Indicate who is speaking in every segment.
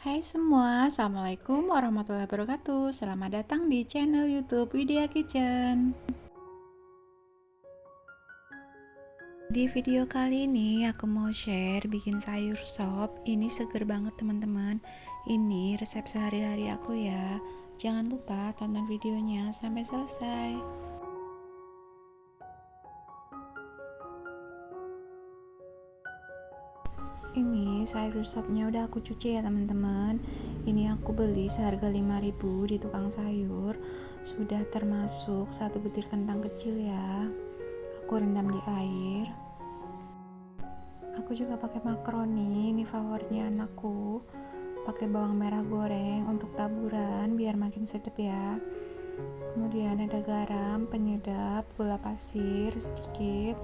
Speaker 1: Hai semua, Assalamualaikum warahmatullahi wabarakatuh. Selamat datang di channel youtube Widya Kitchen. Di video kali ini aku mau share bikin sayur sop. Ini seger banget teman-teman. Ini resep sehari-hari aku ya. Jangan lupa tonton videonya sampai selesai ini sayur sopnya udah aku cuci ya teman-teman. Ini aku beli seharga 5000 di tukang sayur. Sudah termasuk satu butir kentang kecil ya. Aku rendam di air. Aku juga pakai makaroni ini favoritnya anakku. Pakai bawang merah goreng untuk taburan biar makin sedap ya. Kemudian ada garam penyedap gula pasir sedikit.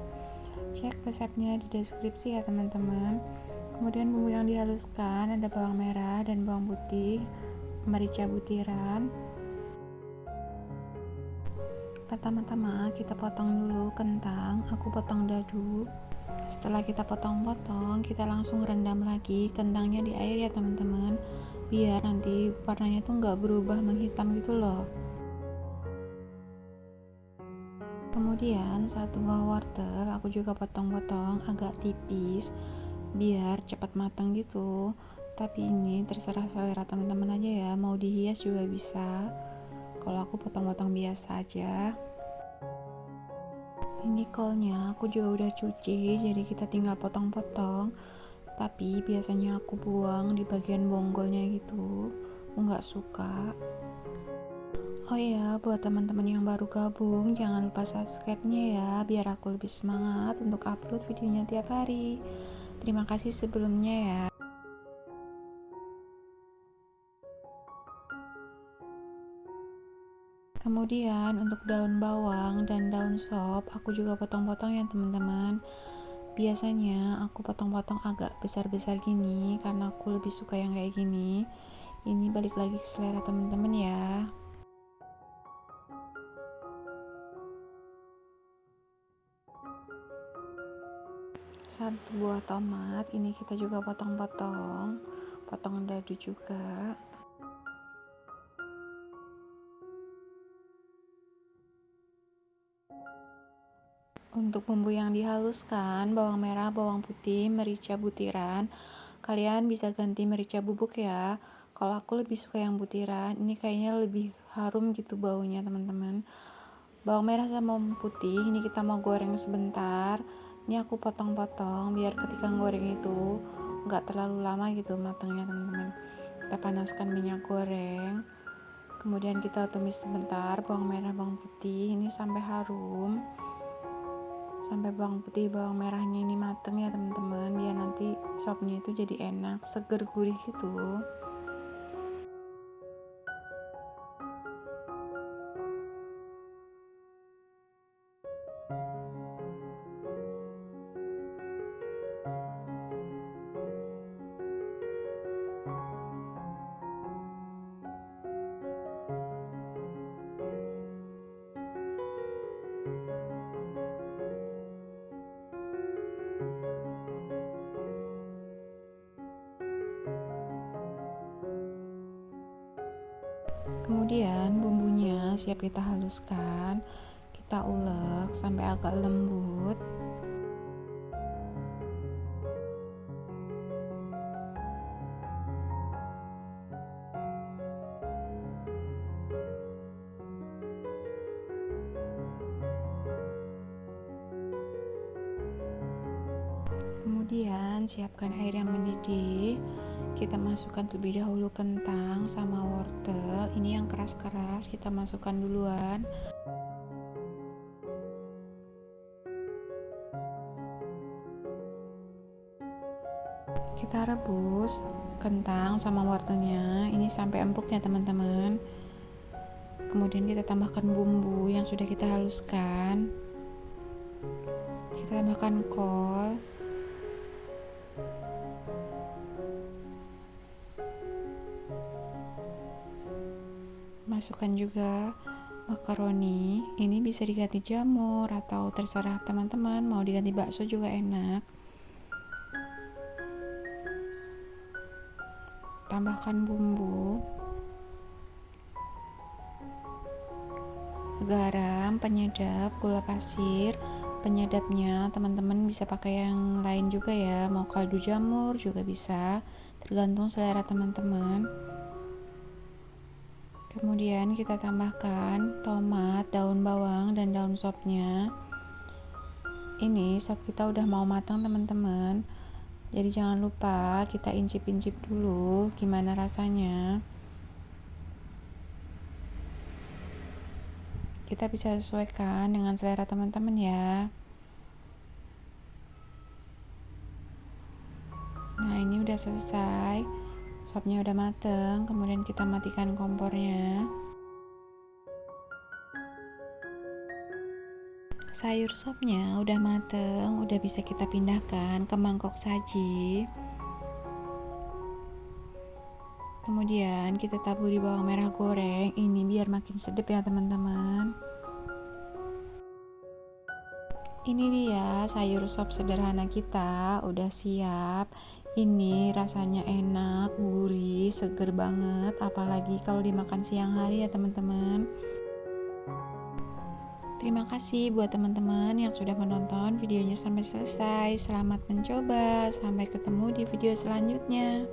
Speaker 1: Cek resepnya di deskripsi ya teman-teman kemudian bumbu yang dihaluskan ada bawang merah dan bawang putih merica butiran. Pertama-tama kita potong dulu kentang aku potong dadu. Setelah kita potong-potong kita langsung rendam lagi kentangnya di air ya teman-teman. Biar nanti warnanya tuh nggak berubah menghitam gitu loh. Kemudian satu buah wortel aku juga potong-potong agak tipis biar cepat matang gitu. Tapi ini terserah selera teman-teman aja ya mau dihias juga bisa. Kalau aku potong-potong biasa aja. Ini kolnya aku juga udah cuci jadi kita tinggal potong-potong. Tapi biasanya aku buang di bagian bonggolnya gitu. Nggak suka. Oh ya, buat teman-teman yang baru gabung, jangan lupa subscribe-nya ya, biar aku lebih semangat untuk upload videonya tiap hari. Terima kasih sebelumnya ya. Kemudian untuk daun bawang dan daun sop aku juga potong-potong ya teman-teman. Biasanya aku potong-potong agak besar-besar gini karena aku lebih suka yang kayak gini. Ini balik lagi ke selera teman-teman ya. Satu buah tomat ini kita juga potong-potong potong dadu juga. Untuk bumbu yang dihaluskan bawang merah bawang putih merica butiran. Kalian bisa ganti merica bubuk ya. Kalau aku lebih suka yang butiran ini kayaknya lebih harum gitu baunya teman-teman. Bawang merah sama bawang putih ini kita mau goreng sebentar ini aku potong-potong biar ketika goreng itu nggak terlalu lama gitu matangnya teman-teman. Kita panaskan minyak goreng. Kemudian kita tumis sebentar bawang merah bawang putih. Ini sampai harum. Sampai bawang putih bawang merahnya ini mateng ya teman-teman. Biar nanti sopnya itu jadi enak seger gurih gitu kemudian bumbunya siap kita haluskan. Kita ulek sampai agak lembut. Kemudian siapkan air yang mendidih kita masukkan terlebih dahulu kentang sama wortel. Ini yang keras-keras kita masukkan duluan. Kita rebus kentang sama wortelnya. Ini sampai empuk ya teman-teman. Kemudian kita tambahkan bumbu yang sudah kita haluskan. Kita tambahkan kol masukkan juga makaroni ini bisa diganti jamur atau terserah teman-teman mau diganti bakso juga enak tambahkan bumbu garam, penyedap, gula pasir. Penyedapnya teman-teman bisa pakai yang lain juga ya, mau kaldu jamur juga bisa, tergantung selera teman-teman. Kemudian kita tambahkan tomat, daun bawang, dan daun sopnya. Ini sop kita udah mau matang teman-teman. Jadi jangan lupa kita incip-incip dulu gimana rasanya. Kita bisa sesuaikan dengan selera teman-teman ya. Nah, ini udah selesai. Sopnya udah mateng, kemudian kita matikan kompornya. Sayur sopnya udah mateng, udah bisa kita pindahkan ke mangkok saji. Kemudian kita taburi bawang merah goreng ini biar makin sedap ya teman-teman. Ini dia sayur sop sederhana kita udah siap. Ini rasanya enak, gurih, seger banget apalagi kalau dimakan siang hari ya teman-teman. Terima kasih buat teman-teman yang sudah menonton videonya sampai selesai. Selamat mencoba. Sampai ketemu di video selanjutnya.